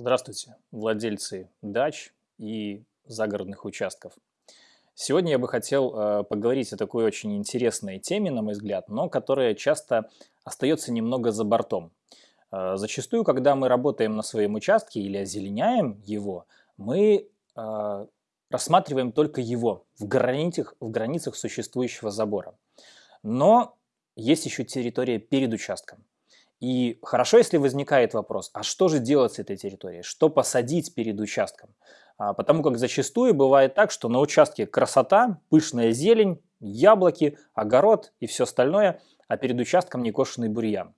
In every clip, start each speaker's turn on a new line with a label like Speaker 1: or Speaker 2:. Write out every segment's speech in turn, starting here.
Speaker 1: Здравствуйте, владельцы дач и загородных участков. Сегодня я бы хотел э, поговорить о такой очень интересной теме, на мой взгляд, но которая часто остается немного за бортом. Э, зачастую, когда мы работаем на своем участке или озеленяем его, мы э, рассматриваем только его в границах, в границах существующего забора. Но есть еще территория перед участком. И хорошо, если возникает вопрос, а что же делать с этой территорией? Что посадить перед участком? А, потому как зачастую бывает так, что на участке красота, пышная зелень, яблоки, огород и все остальное, а перед участком некошенный бурьян.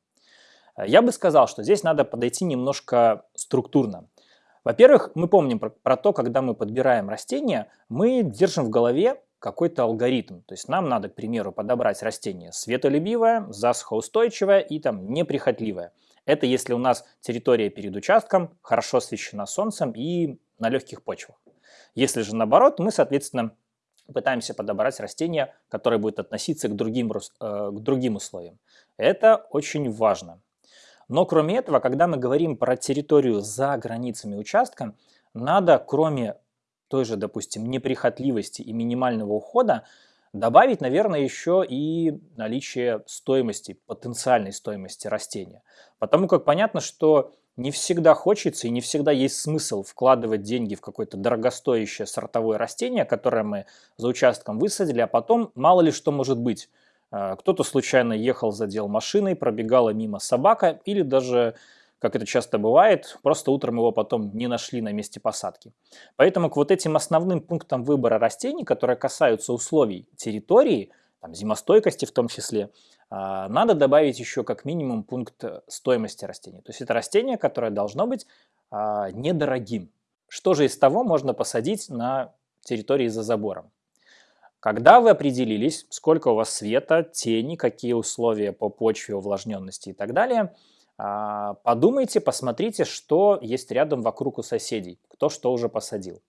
Speaker 1: А, я бы сказал, что здесь надо подойти немножко структурно. Во-первых, мы помним про, про то, когда мы подбираем растения, мы держим в голове какой-то алгоритм. То есть нам надо, к примеру, подобрать растение светолюбивое, засухоустойчивое и там неприхотливое. Это если у нас территория перед участком хорошо освещена солнцем и на легких почвах. Если же наоборот, мы, соответственно, пытаемся подобрать растение, которое будет относиться к другим, э, к другим условиям. Это очень важно. Но кроме этого, когда мы говорим про территорию за границами участка, надо, кроме той же, допустим, неприхотливости и минимального ухода, добавить, наверное, еще и наличие стоимости, потенциальной стоимости растения. Потому как понятно, что не всегда хочется и не всегда есть смысл вкладывать деньги в какое-то дорогостоящее сортовое растение, которое мы за участком высадили, а потом мало ли что может быть. А, кто-то случайно ехал, задел машиной, пробегала мимо собака или даже как это часто бывает, просто утром его потом не нашли на месте посадки. Поэтому к вот этим основным пунктам выбора растений, которые касаются условий территории, там, зимостойкости в том числе, а, надо добавить еще как минимум пункт стоимости растения. То есть это растение, которое должно быть а, недорогим. Что же из того можно посадить на территории за забором? Когда вы определились, сколько у вас света, тени, какие условия по почве, увлажненности и так далее – подумайте, посмотрите, что есть рядом вокруг у соседей, кто что уже посадил.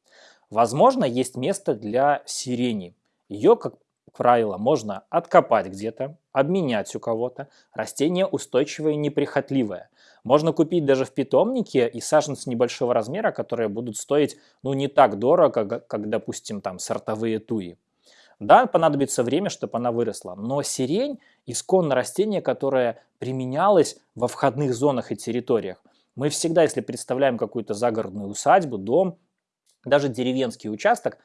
Speaker 1: Возможно, есть место для сирени. Ее, как правило, можно откопать где-то, обменять у кого-то. Растение устойчивое и неприхотливое. Можно купить даже в питомнике и саженцы небольшого размера, которые будут стоить ну, не так дорого, как, как допустим, там сортовые туи. Да, понадобится время, чтобы она выросла, но сирень – исконно растение, которое применялось во входных зонах и территориях. Мы всегда, если представляем какую-то загородную усадьбу, дом, даже деревенский участок,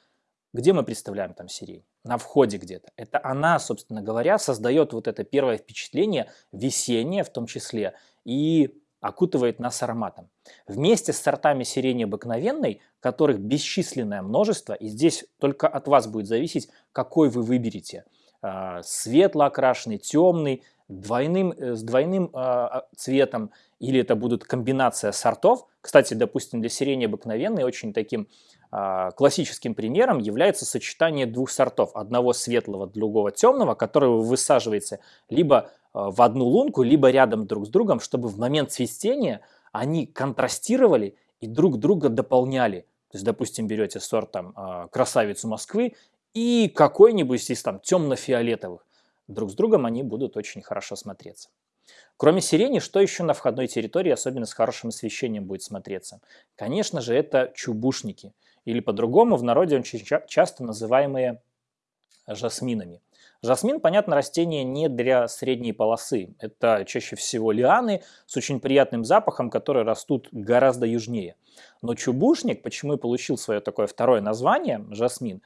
Speaker 1: где мы представляем там сирень? На входе где-то. Это она, собственно говоря, создает вот это первое впечатление, весеннее в том числе, и окутывает нас ароматом. Вместе с сортами сирени обыкновенной, которых бесчисленное множество, и здесь только от вас будет зависеть, какой вы выберете. А, светло окрашенный, темный, двойным, э, с двойным а, цветом, или это будет комбинация сортов. Кстати, допустим, для сирени обыкновенной очень таким классическим примером является сочетание двух сортов. Одного светлого, другого темного, который вы высаживаете либо Э, в одну лунку, либо рядом друг с другом, чтобы в момент цветения они контрастировали и друг друга дополняли. То есть, допустим, берете сорт там, э, красавицу Москвы и какой-нибудь из там темно-фиолетовых. Друг с другом они будут очень хорошо смотреться. Кроме сирени, что еще на входной территории, особенно с хорошим освещением, будет смотреться? Конечно же, это чубушники. Или по-другому в народе очень часто называемые жасминами. Жасмин, понятно, растение не для средней полосы. Это чаще всего лианы с очень приятным запахом, которые растут гораздо южнее. Но чубушник, почему и получил свое такое второе название, жасмин,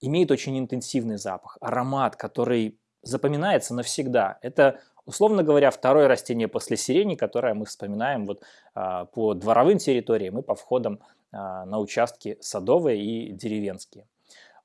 Speaker 1: имеет очень интенсивный запах, аромат, который запоминается навсегда. Это, условно говоря, второе растение после сирени, которое мы вспоминаем вот, а, по дворовым территориям и по входам а, на участки садовые и деревенские.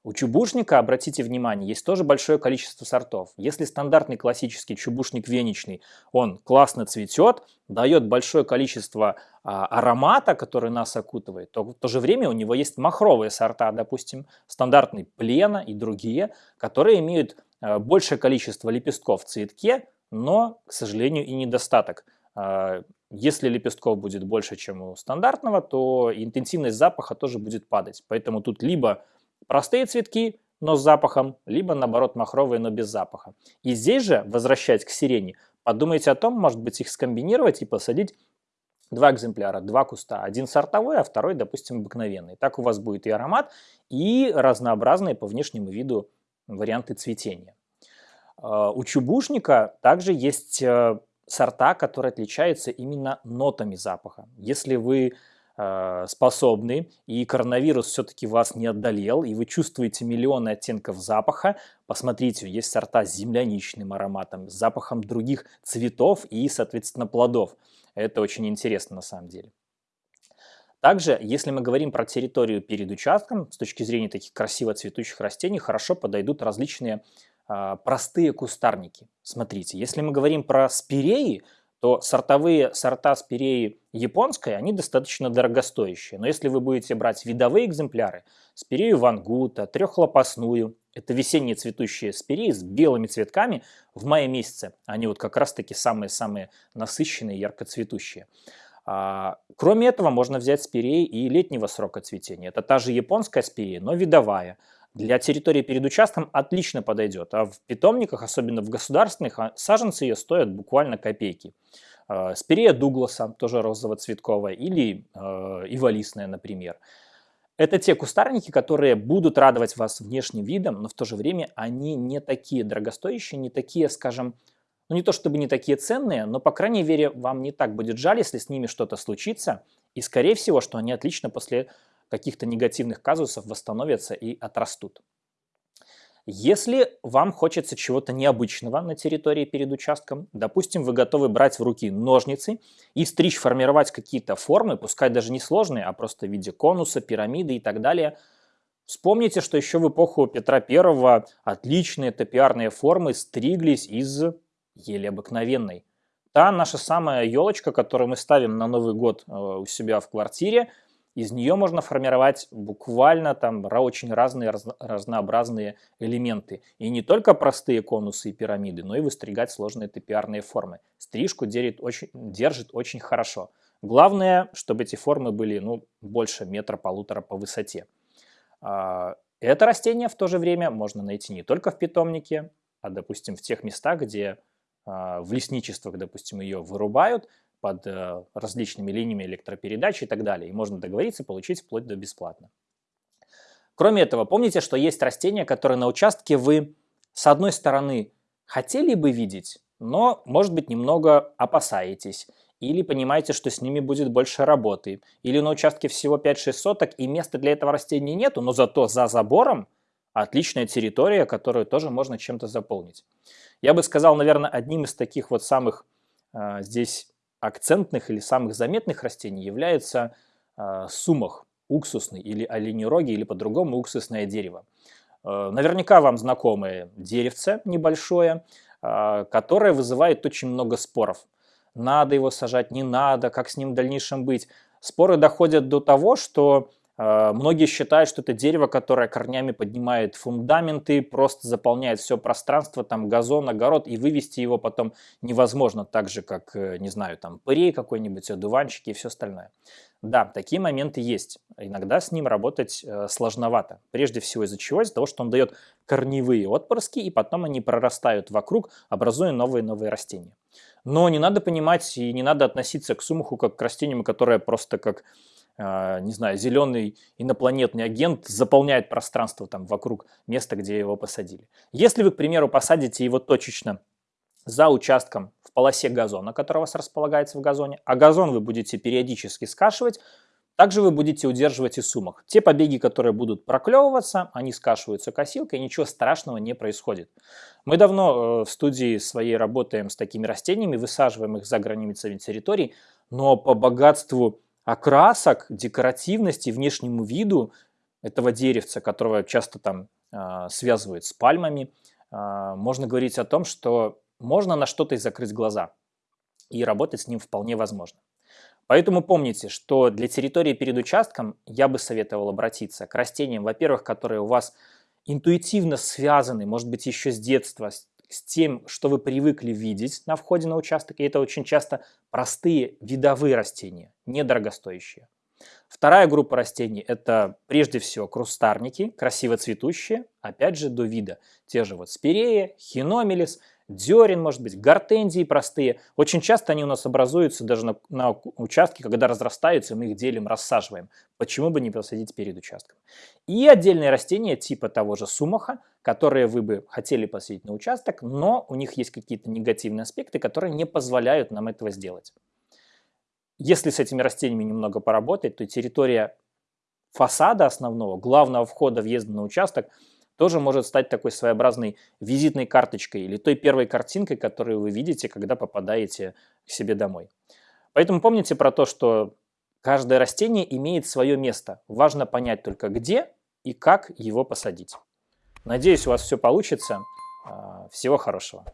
Speaker 1: У чубушника, обратите внимание, есть тоже большое количество сортов. Если стандартный классический чубушник веничный, он классно цветет, дает большое количество а, аромата, который нас окутывает, то в то же время у него есть махровые сорта, допустим, стандартный плена и другие, которые имеют а, большее количество лепестков в цветке, но, к сожалению, и недостаток. А, если лепестков будет больше, чем у стандартного, то интенсивность запаха тоже будет падать. Поэтому тут либо Простые цветки, но с запахом, либо наоборот махровые, но без запаха. И здесь же, возвращаясь к сирени, подумайте о том, может быть их скомбинировать и посадить два экземпляра, два куста. Один сортовой, а второй, допустим, обыкновенный. Так у вас будет и аромат, и разнообразные по внешнему виду варианты цветения. А, у чубушника также есть э, сорта, которые отличаются именно нотами запаха. Если вы э, способны, и коронавирус все-таки вас не отдалел, и вы чувствуете миллионы оттенков запаха, посмотрите, есть сорта с земляничным ароматом, с запахом других цветов и, соответственно, плодов. Это очень интересно на самом деле. Также, если мы говорим про территорию перед участком, с точки зрения таких красиво цветущих растений, хорошо подойдут различные э, простые кустарники. Смотрите, если мы говорим про спиреи, то сортовые сорта спиреи японской, они достаточно дорогостоящие. Но если вы будете брать видовые экземпляры, спирею вангута, трехлопастную, это весенние цветущие спиреи с белыми цветками в мае месяце. Они вот как раз таки самые-самые насыщенные, ярко цветущие. А, кроме этого, можно взять спиреи и летнего срока цветения. Это та же японская спирея, но видовая. Для территории перед участком отлично подойдет, а в питомниках, особенно в государственных, а, саженцы ее стоят буквально копейки. А, спирея Дугласа, тоже розово-цветковая, или э, иволистная, например. Это те кустарники, которые будут радовать вас внешним видом, но в то же время они не такие дорогостоящие, не такие, скажем, ну не то чтобы не такие ценные, но по крайней мере вам не так будет жаль, если с ними что-то случится. И скорее всего, что они отлично после каких-то негативных казусов восстановятся и отрастут. Если вам хочется чего-то необычного на территории перед участком, допустим, вы готовы брать в руки ножницы и стричь, формировать какие-то формы, пускай даже не сложные, а просто в виде конуса, пирамиды и так далее, вспомните, что еще в эпоху Петра I отличные топиарные формы стриглись из еле обыкновенной. Та наша самая елочка, которую мы ставим на Новый год э, у себя в квартире, из нее можно формировать буквально там очень разные раз, разнообразные элементы. И не только простые конусы и пирамиды, но и выстригать сложные топиарные формы. Стрижку держит очень, держит очень хорошо. Главное, чтобы эти формы были ну, больше метра-полутора по высоте. А, это растение в то же время можно найти не только в питомнике, а, допустим, в тех местах, где а, в лесничествах, допустим, ее вырубают под э, различными линиями электропередач и так далее. И можно договориться получить вплоть до бесплатно. Кроме этого, помните, что есть растения, которые на участке вы, с одной стороны, хотели бы видеть, но, может быть, немного опасаетесь. Или понимаете, что с ними будет больше работы. Или на участке всего 5-6 соток, и места для этого растения нету, но зато за забором отличная территория, которую тоже можно чем-то заполнить. Я бы сказал, наверное, одним из таких вот самых э, здесь акцентных или самых заметных растений является э, сумах, уксусный или оленероги, или по-другому уксусное дерево. Э, наверняка вам знакомое деревце небольшое, э, которое вызывает очень много споров. Надо его сажать, не надо, как с ним в дальнейшем быть. Споры доходят до того, что многие считают, что это дерево, которое корнями поднимает фундаменты, просто заполняет все пространство, там газон, огород, и вывести его потом невозможно, так же, как, э, не знаю, там пырей какой-нибудь, одуванчики и все остальное. Да, такие моменты есть. Иногда с ним работать э, сложновато. Прежде всего из-за чего? Из-за того, что он дает корневые отпрыски, и потом они прорастают вокруг, образуя новые-новые растения. Но не надо понимать и не надо относиться к сумуху как к растению, которое просто как не знаю, зеленый инопланетный агент заполняет пространство там вокруг места, где его посадили. Если вы, к примеру, посадите его точечно за участком в полосе газона, который у вас располагается в газоне, а газон вы будете периодически скашивать, также вы будете удерживать и сумок. Те побеги, которые будут проклевываться, они скашиваются косилкой, ничего страшного не происходит. Мы давно э, в студии своей работаем с такими растениями, высаживаем их за границами территорий, но по богатству окрасок, декоративности, внешнему виду этого деревца, которого часто там э, связывают с пальмами, э, можно говорить о том, что можно на что-то и закрыть глаза, и работать с ним вполне возможно. Поэтому помните, что для территории перед участком я бы советовал обратиться к растениям, во-первых, которые у вас интуитивно связаны, может быть, еще с детства, с тем, что вы привыкли видеть на входе на участок, и это очень часто простые видовые растения, недорогостоящие. Вторая группа растений – это прежде всего крустарники, красиво цветущие, опять же до вида. Те же вот спирея, хиномелис, дерен, может быть, гортензии простые. Очень часто они у нас образуются даже на, на участке, когда разрастаются, мы их делим, рассаживаем. Почему бы не посадить перед участком? И отдельные растения типа того же сумаха, которые вы бы хотели посадить на участок, но у них есть какие-то негативные аспекты, которые не позволяют нам этого сделать. Если с этими растениями немного поработать, то территория фасада основного, главного входа въезда на участок, тоже может стать такой своеобразной визитной карточкой или той первой картинкой, которую вы видите, когда попадаете к себе домой. Поэтому помните про то, что каждое растение имеет свое место. Важно понять только где и как его посадить. Надеюсь, у вас все получится. А, всего хорошего.